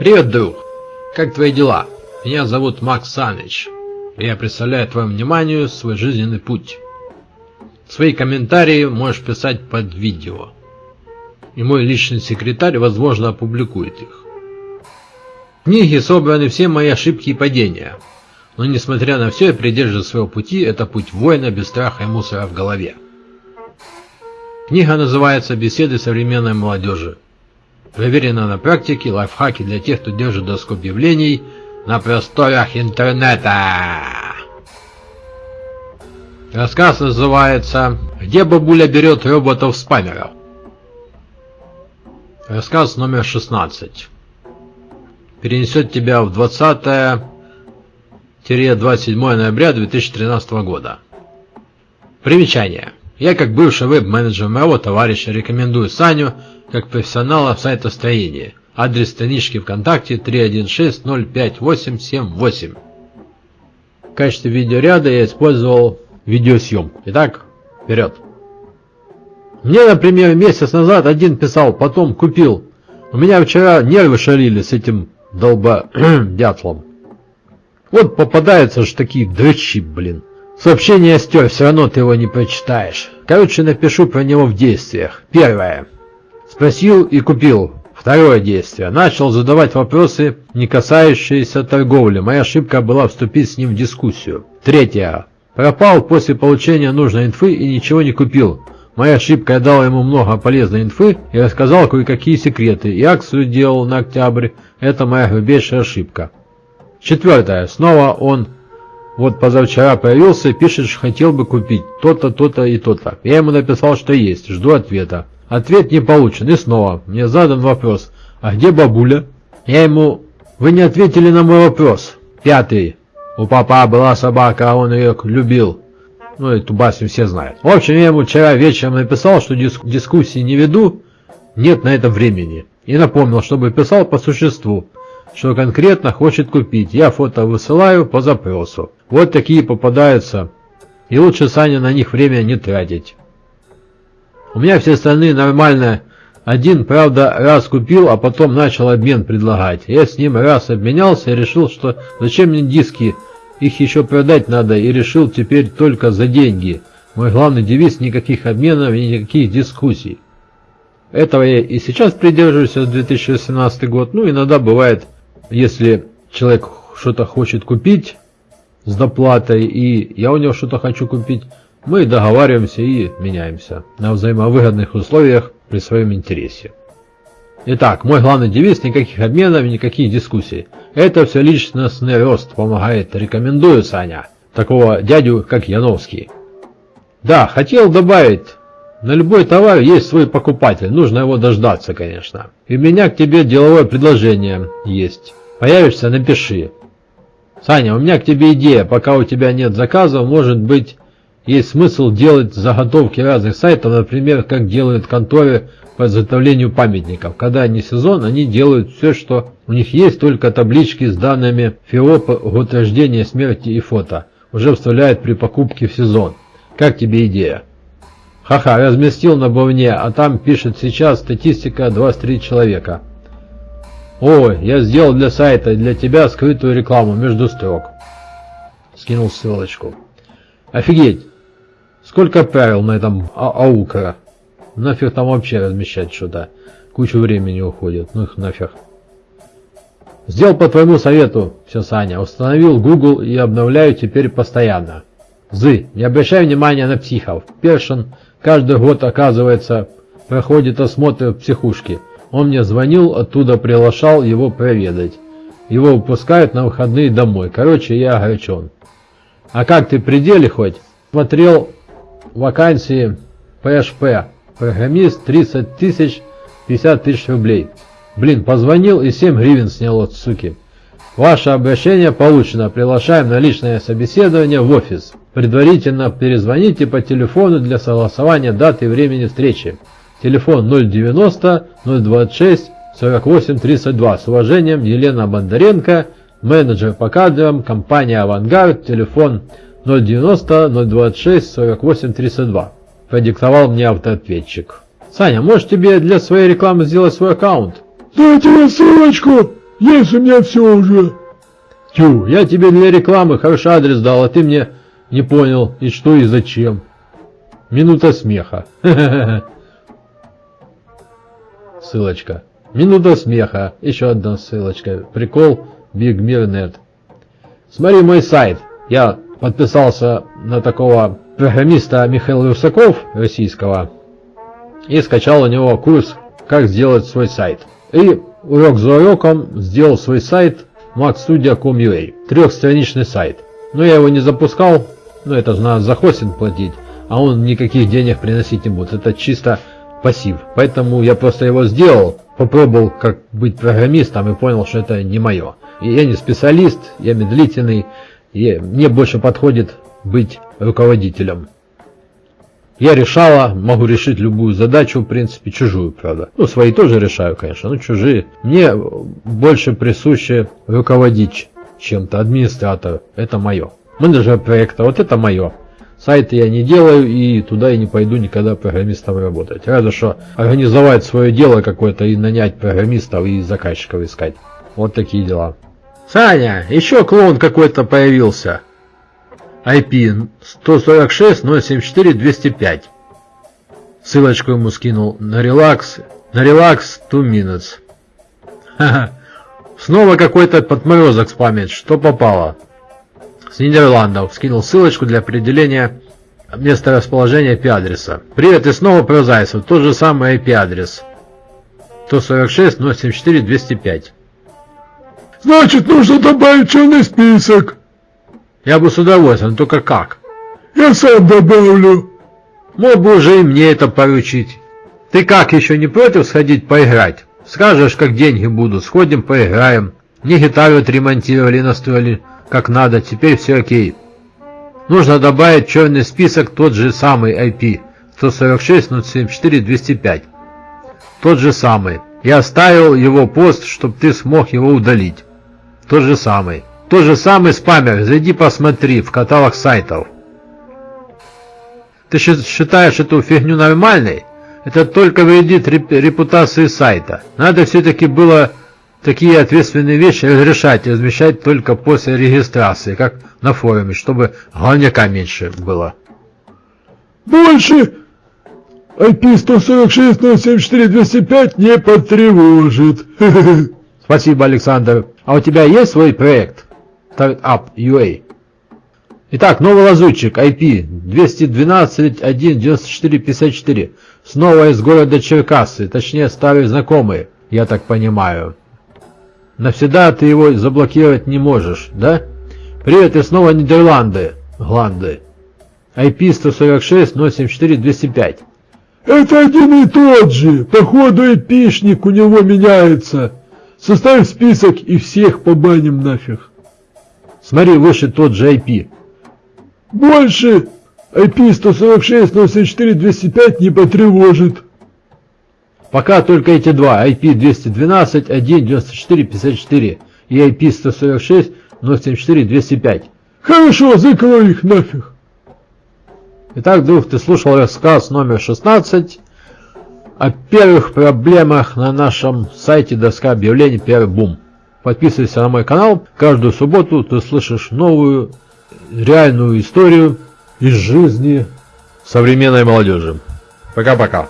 Привет, друг. Как твои дела? Меня зовут Макс Саныч. Я представляю твоему вниманию свой жизненный путь. Свои комментарии можешь писать под видео. И мой личный секретарь, возможно, опубликует их. В книге собраны все мои ошибки и падения. Но несмотря на все, я придерживаюсь своего пути, это путь воина без страха и мусора в голове. Книга называется «Беседы современной молодежи». Проверено на практике лайфхаки для тех, кто держит доску объявлений на просторах интернета. Рассказ называется «Где бабуля берет роботов-спамеров?» Рассказ номер 16. Перенесет тебя в 20-27 ноября 2013 года. Примечание. Я как бывший веб-менеджер моего товарища рекомендую Саню как профессионала в сайтостроении. Адрес странички ВКонтакте 316-05878. В качестве видеоряда я использовал видеосъемку. Итак, вперед. Мне, например, месяц назад один писал, потом купил. У меня вчера нервы шалили с этим долба дятлом. Вот попадаются же такие дрыщи, блин. Сообщение стер, все равно ты его не прочитаешь. Короче, напишу про него в действиях. Первое. Спросил и купил. Второе действие. Начал задавать вопросы, не касающиеся торговли. Моя ошибка была вступить с ним в дискуссию. Третье. Пропал после получения нужной инфы и ничего не купил. Моя ошибка, я дал ему много полезной инфы и рассказал кое-какие секреты. И акцию делал на октябрь. Это моя грубейшая ошибка. Четвертое. Снова он вот позавчера появился и пишет, что хотел бы купить то-то, то-то и то-то. Я ему написал, что есть, жду ответа. Ответ не получен, и снова мне задан вопрос, а где бабуля? Я ему, вы не ответили на мой вопрос. Пятый. У папа была собака, а он ее любил. Ну, эту басню все знают. В общем, я ему вчера вечером написал, что диск дискуссии не веду, нет на это времени. И напомнил, чтобы писал по существу что конкретно хочет купить. Я фото высылаю по запросу. Вот такие попадаются. И лучше Саня на них время не тратить. У меня все остальные нормально. Один, правда, раз купил, а потом начал обмен предлагать. Я с ним раз обменялся и решил, что зачем мне диски, их еще продать надо, и решил теперь только за деньги. Мой главный девиз – никаких обменов и никаких дискуссий. Этого я и сейчас придерживаюсь с 2018 год, ну иногда бывает если человек что-то хочет купить с доплатой, и я у него что-то хочу купить, мы договариваемся и меняемся на взаимовыгодных условиях при своем интересе. Итак, мой главный девиз – никаких обменов, никаких дискуссий. Это все личностный рост помогает. Рекомендую, Саня. Такого дядю, как Яновский. Да, хотел добавить, на любой товар есть свой покупатель, нужно его дождаться, конечно. И у меня к тебе деловое предложение есть. Появишься, напиши. Саня, у меня к тебе идея. Пока у тебя нет заказов, может быть, есть смысл делать заготовки разных сайтов, например, как делают конторы по изготовлению памятников. Когда не сезон, они делают все, что у них есть, только таблички с данными ФИОП, год рождения, смерти и фото. Уже вставляют при покупке в сезон. Как тебе идея? Ха-ха, разместил на бовне, а там пишет сейчас статистика 23 человека. Ой, я сделал для сайта для тебя скрытую рекламу между строк. Скинул ссылочку. Офигеть! Сколько правил на этом а аукара? Нафиг там вообще размещать что-то. Кучу времени уходит. Ну их нафиг. Сделал по твоему совету, все, Саня. Установил Google и обновляю теперь постоянно. Зы, не обращай внимания на психов. Першин каждый год, оказывается, проходит осмотр в психушке. Он мне звонил, оттуда приглашал его проведать. Его выпускают на выходные домой. Короче, я огорчен. А как ты при деле хоть? Смотрел вакансии PHP. Программист 30 тысяч, 50 тысяч рублей. Блин, позвонил и 7 гривен снял от суки. Ваше обращение получено. Приглашаем на личное собеседование в офис. Предварительно перезвоните по телефону для согласования даты и времени встречи. Телефон 090 026 48 32. С уважением, Елена Бондаренко, менеджер по кадрам, компания «Авангард», телефон 090 026 48 32. Продиктовал мне автоответчик. Саня, может тебе для своей рекламы сделать свой аккаунт? Дайте мне ссылочку! Есть у меня все уже. Тю, я тебе для рекламы хороший адрес дал, а ты мне не понял, и что, и зачем. Минута смеха. Ссылочка. Минута смеха. Еще одна ссылочка. Прикол Big Mir Net. Смотри мой сайт. Я подписался на такого программиста Михаила Русаков, российского, и скачал у него курс «Как сделать свой сайт». И урок за уроком сделал свой сайт maxstudia.com.ua, трехстраничный сайт. Но я его не запускал, ну это же надо за хостинг платить, а он никаких денег приносить не будет, это чисто пассив. Поэтому я просто его сделал, попробовал как быть программистом и понял, что это не мое. И я не специалист, я медлительный, и мне больше подходит быть руководителем. Я решала, могу решить любую задачу, в принципе, чужую, правда. Ну, свои тоже решаю, конечно, но чужие. Мне больше присуще руководить чем-то, администратор. Это мое. Менеджер проекта, вот это мое. Сайты я не делаю и туда я не пойду никогда программистом работать. Разве что организовать свое дело какое-то и нанять программистов и заказчиков искать. Вот такие дела. Саня, еще клоун какой-то появился. IP 146.074.205. Ссылочку ему скинул на релакс, на релакс 2 minutes. Ха-ха. Снова какой-то подморозок спамит, что попало. С Нидерландов скинул ссылочку для определения места расположения IP-адреса. Привет, и снова про Зайцев, тот же самый IP-адрес. 146.074.205. Значит, нужно добавить черный список. Я бы с удовольствием, только как? Я сам добавлю. Мог бы уже и мне это поручить. Ты как, еще не против сходить поиграть? Скажешь, как деньги будут, сходим поиграем. Мне гитару отремонтировали, настроили как надо, теперь все окей. Нужно добавить черный список тот же самый IP 146.074.205. Тот же самый. Я оставил его пост, чтобы ты смог его удалить. Тот же самый. Тот же самый спамер, зайди посмотри в каталог сайтов. Ты считаешь эту фигню нормальной? Это только вредит репутации сайта. Надо все-таки было такие ответственные вещи разрешать и размещать только после регистрации, как на форуме, чтобы главняка меньше было. Больше IP 146 не потревожит. Спасибо, Александр. А у тебя есть свой проект? Startup UA. Итак, новый лазутчик IP 212.1.94.54. Снова из города Черкассы, точнее старые знакомые, я так понимаю. Навсегда ты его заблокировать не можешь, да? Привет, и снова Нидерланды. Гланды. IP 146 074 205. Это один и тот же. Походу эпишник у него меняется. Составь список и всех побаним нафиг. Смотри, выше тот же IP. Больше IP 146 074 205 не потревожит. Пока только эти два, IP 212 1 94 54 и IP 146 074 205. Хорошо, закрой их нафиг. Итак, друг, ты слушал рассказ номер 16 о первых проблемах на нашем сайте доска объявлений Первый Бум. Подписывайся на мой канал. Каждую субботу ты слышишь новую реальную историю из жизни современной молодежи. Пока-пока.